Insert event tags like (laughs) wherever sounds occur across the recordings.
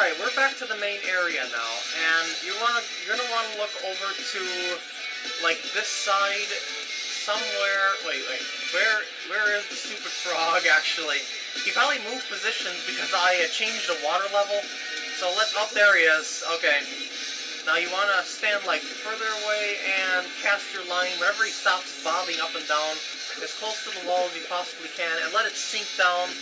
Alright, we're back to the main area now, and you wanna you're gonna wanna look over to like this side somewhere wait, wait, where where is the stupid frog actually? He probably moved positions because I changed the water level. So let up there he is. Okay. Now you wanna stand like further away and cast your line whenever he stops bobbing up and down as close to the wall as you possibly can and let it sink down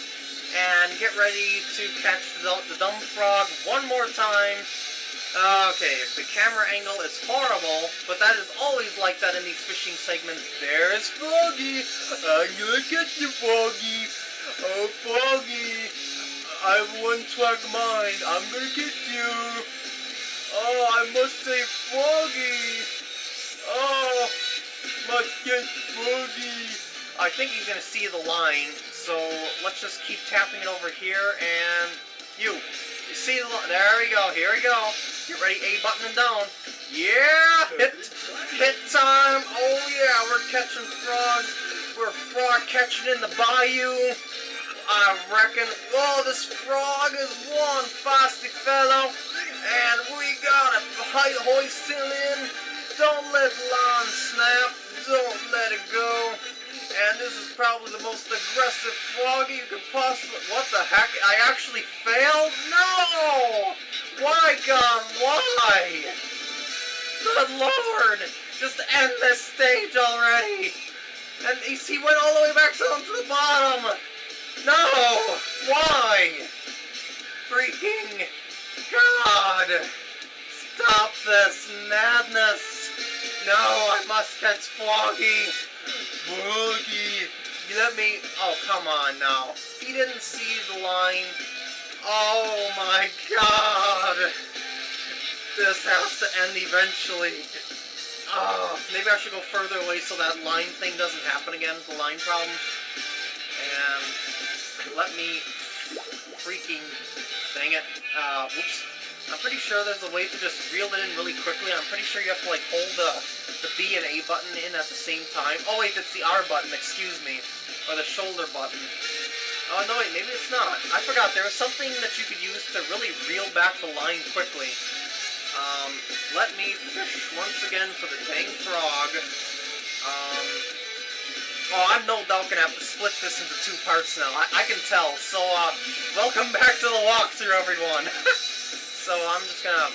and get ready to catch the, the dumb frog one more time. Uh, okay, the camera angle is horrible, but that is always like that in these fishing segments. There's Froggy! I'm gonna get you, Froggy! Oh, Froggy! I have one track mind. I'm gonna get you! Oh, I must say Froggy! Oh, must get Froggy! I think he's gonna see the line, so let's just keep tapping it over here, and you, you see there we go, here we go, get ready, A button and down, yeah, hit, hit time, oh yeah, we're catching frogs, we're frog catching in the bayou, I reckon, oh, this frog is one feisty fellow, and we got a hoist in, don't let line snap, don't let it go, and this is probably the most aggressive froggy you could possibly... What the heck? I actually failed? No! Why, God, why? Good lord! Just end this stage already! And he, he went all the way back down to the bottom! No! Why? Freaking God! Stop this madness! No, I must catch Froggy! Boogie! You let me... Oh, come on now. He didn't see the line. Oh my god! This has to end eventually. Oh, maybe I should go further away so that line thing doesn't happen again, the line problem. And let me freaking... Dang it. Uh, whoops. I'm pretty sure there's a way to just reel it in really quickly. I'm pretty sure you have to like hold the, the B and A button in at the same time. Oh wait, it's the R button, excuse me. Or the shoulder button. Oh no wait, maybe it's not. I forgot, there was something that you could use to really reel back the line quickly. Um, let me fish once again for the dang frog. Um, oh, I'm no doubt gonna have to split this into two parts now. I, I can tell. So, uh, welcome back to the walkthrough, everyone. (laughs) So I'm just gonna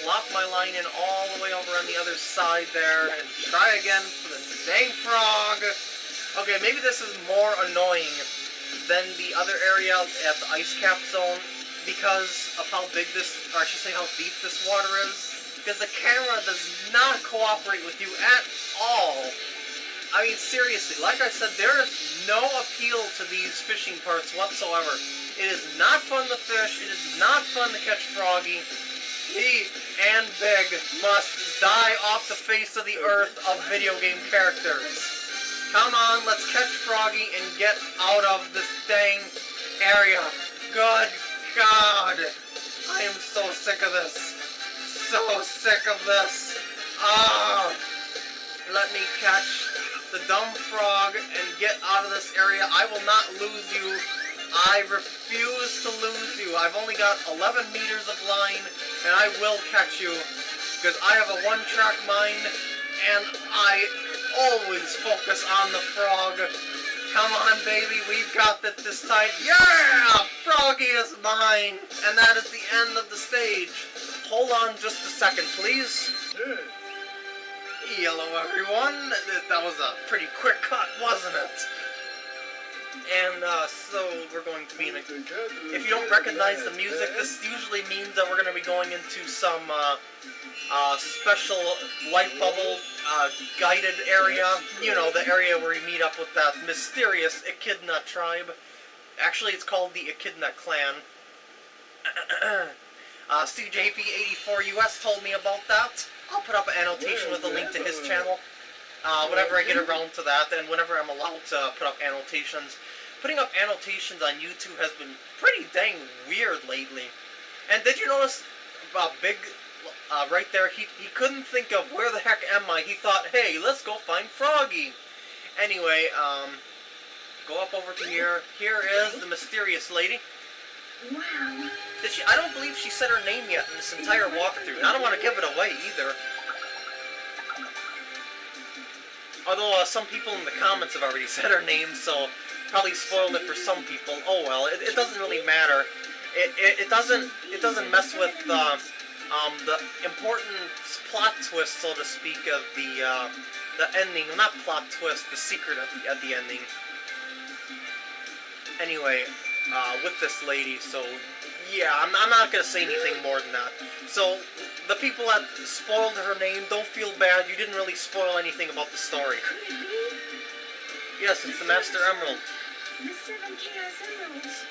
plop my line in all the way over on the other side there and try again for the dang frog. Okay, maybe this is more annoying than the other area at the ice cap zone because of how big this, or I should say how deep this water is. Because the camera does not cooperate with you at all. I mean, seriously, like I said, there is no appeal to these fishing parts whatsoever. It is not fun to fish. It is not fun to catch Froggy. He and Big must die off the face of the earth of video game characters. Come on, let's catch Froggy and get out of this dang area. Good God. I am so sick of this. So sick of this. Ah. Let me catch the dumb frog and get out of this area. I will not lose you I refuse to lose you. I've only got 11 meters of line, and I will catch you, because I have a one-track mind, and I always focus on the frog. Come on, baby, we've got it this time. Yeah! Froggy is mine! And that is the end of the stage. Hold on just a second, please. Hello, everyone. That was a pretty quick cut, wasn't it? And uh, so we're going to be in a... If you don't recognize the music, this usually means that we're going to be going into some uh, uh, special light bubble uh, guided area. You know, the area where we meet up with that mysterious Echidna tribe. Actually, it's called the Echidna clan. (clears throat) uh, CJP84US told me about that. I'll put up an annotation with a link to his channel. Uh, whenever I get around to that, and whenever I'm allowed to put up annotations. Putting up annotations on YouTube has been pretty dang weird lately. And did you notice uh, Big, uh, right there, he, he couldn't think of where the heck am I. He thought, hey, let's go find Froggy. Anyway, um, go up over to here. Here is the mysterious lady. Wow. Did she? I don't believe she said her name yet in this entire walkthrough, and I don't want to give it away either. Although uh, some people in the comments have already (laughs) said her name, so probably spoiled it for some people. Oh well, it, it doesn't really matter. It, it, it doesn't it doesn't mess with uh, um, the important plot twist, so to speak, of the uh, the ending. Not plot twist, the secret at the, at the ending. Anyway, uh, with this lady, so yeah, I'm, I'm not gonna say anything more than that. So the people that spoiled her name, don't feel bad. You didn't really spoil anything about the story. Could it be Yes, it's the Master Emerald. the seven Chaos Emeralds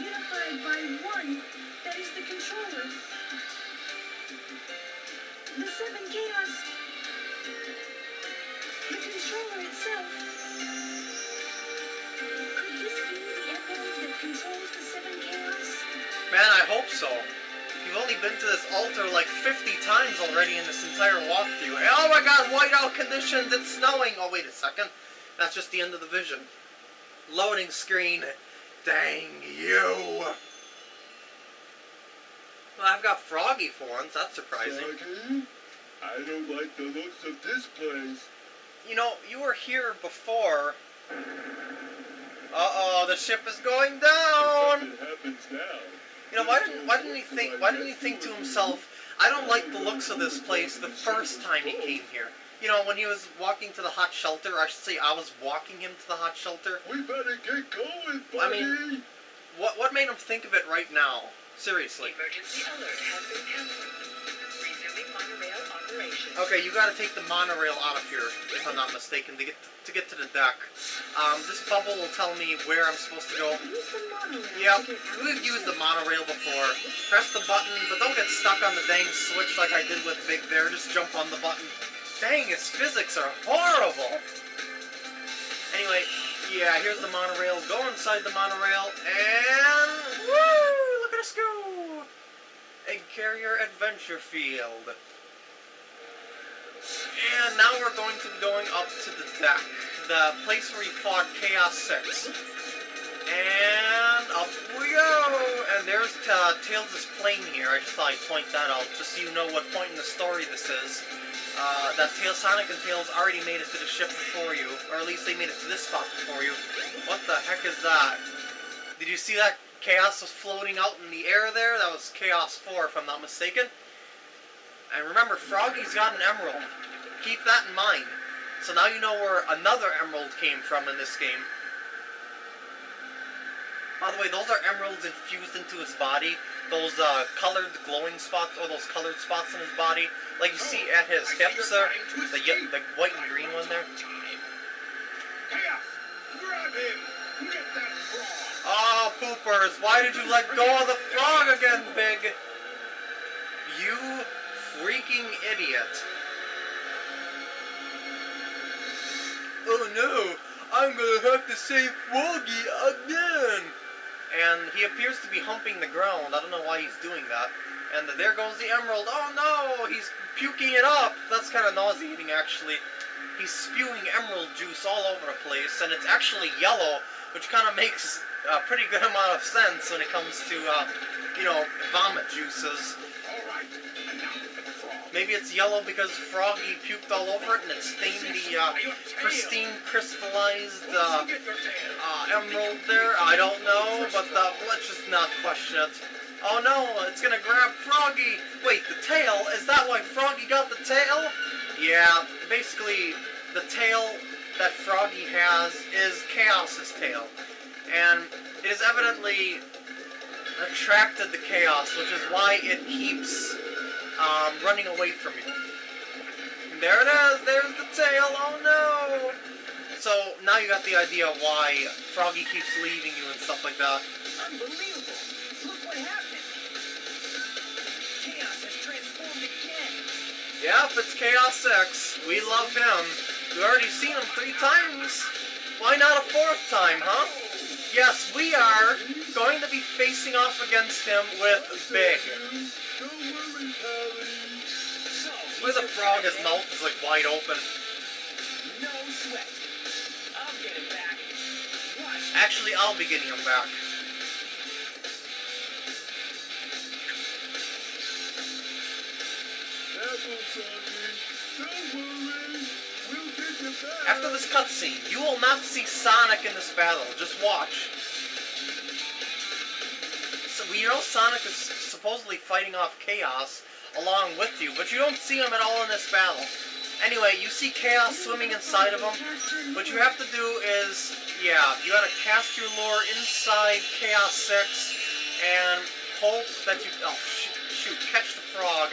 unified by one that is the controller? The seven Chaos. The controller itself. Could this be the emerald that controls the seven Chaos? Man, I hope so. You've only been to this altar like 50 times already in this entire walkthrough. Oh my god, whiteout conditions, it's snowing! Oh, wait a second. That's just the end of the vision. Loading screen. Dang you! Well, I've got Froggy for once, that's surprising. Froggy, I don't like the looks of this place. You know, you were here before. Uh-oh, the ship is going down! It happens now. You know, why didn't why didn't he think why didn't he think to himself, I don't like the looks of this place the first time he came here. You know, when he was walking to the hot shelter, I should say I was walking him to the hot shelter. We better get going, buddy. I mean- What what made him think of it right now? Seriously. Emergency alert has been cancelled. Resuming monorail operation. Okay, you gotta take the monorail out of here, if I'm not mistaken, to get to get to the deck. Um, this bubble will tell me where I'm supposed to go. Use the monorail Yep, to get out we've used the monorail before. Press the button, but don't get stuck on the dang switch like I did with Big Bear. Just jump on the button. Dang, its physics are horrible! Anyway, yeah, here's the monorail. Go inside the monorail, and... Woo! Look at us go! Egg Carrier Adventure Field. And now we're going to be going up to the deck. The place where you fought Chaos 6. And up we go! And there's uh, Tails' plane here. I just thought I'd point that out, just so you know what point in the story this is. Uh, that Tails, Sonic and Tails already made it to the ship before you, or at least they made it to this spot before you. What the heck is that? Did you see that Chaos was floating out in the air there? That was Chaos 4, if I'm not mistaken. And remember, Froggy's got an emerald. Keep that in mind. So now you know where another emerald came from in this game. By the way, those are emeralds infused into his body. Those uh, colored glowing spots, or those colored spots in his body, like you see at his hips there, the the white and green one there. Chaos, grab him. Get that frog. Oh, poopers! Why did you let go of the frog again, Big? You freaking idiot! Oh no! I'm gonna have to save Froggy again! And he appears to be humping the ground. I don't know why he's doing that. And there goes the emerald. Oh no! He's puking it up! That's kind of nauseating, actually. He's spewing emerald juice all over the place, and it's actually yellow, which kind of makes a pretty good amount of sense when it comes to, uh, you know, vomit juices. All right, Maybe it's yellow because Froggy puked all over it and it stained the uh, pristine, crystallized uh, uh, emerald there. I don't know, but uh, let's just not question it. Oh no, it's gonna grab Froggy. Wait, the tail? Is that why Froggy got the tail? Yeah, basically, the tail that Froggy has is Chaos's tail. And it is evidently attracted to Chaos, which is why it keeps um, running away from you. And there it is, there's the tail, oh no! So now you got the idea why Froggy keeps leaving you and stuff like that. Unbelievable! Look what happened! Chaos has transformed again! Yep, it's Chaos 6. We love him. We've already seen him three times. Why not a fourth time, huh? Yes, we are going to be facing off against him with Big. Where the frog, his mouth is like wide open. Actually, I'll be getting him back. Don't worry. After this cutscene, you will not see Sonic in this battle. Just watch. So we know Sonic is supposedly fighting off Chaos along with you, but you don't see him at all in this battle. Anyway, you see Chaos swimming inside of him. What you have to do is, yeah, you gotta cast your lure inside Chaos 6 and hope that you, oh, shoot, shoot catch the frog.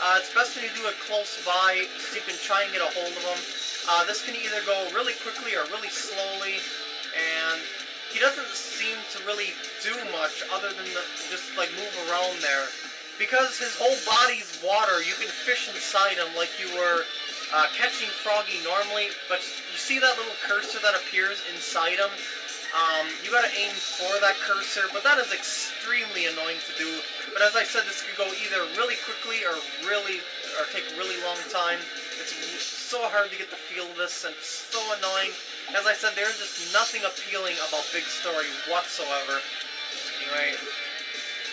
Uh, it's best when you do it close by so you can try and get a hold of him. Uh, this can either go really quickly or really slowly, and he doesn't seem to really do much other than the, just like move around there. Because his whole body's water, you can fish inside him like you were uh, catching Froggy normally, but you see that little cursor that appears inside him? Um, you gotta aim for that cursor, but that is extremely annoying to do. But as I said, this could go either really quickly or really, or take really long time. It's so hard to get the feel of this, and so annoying. As I said, there's just nothing appealing about Big Story whatsoever. Anyway,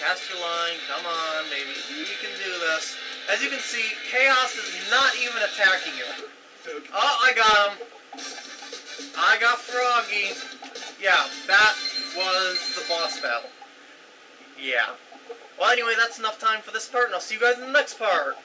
cast your line, come on, baby, you can do this. As you can see, Chaos is not even attacking you. Oh, I got him. I got Froggy. Yeah, that was the boss battle. Yeah. Well, anyway, that's enough time for this part, and I'll see you guys in the next part.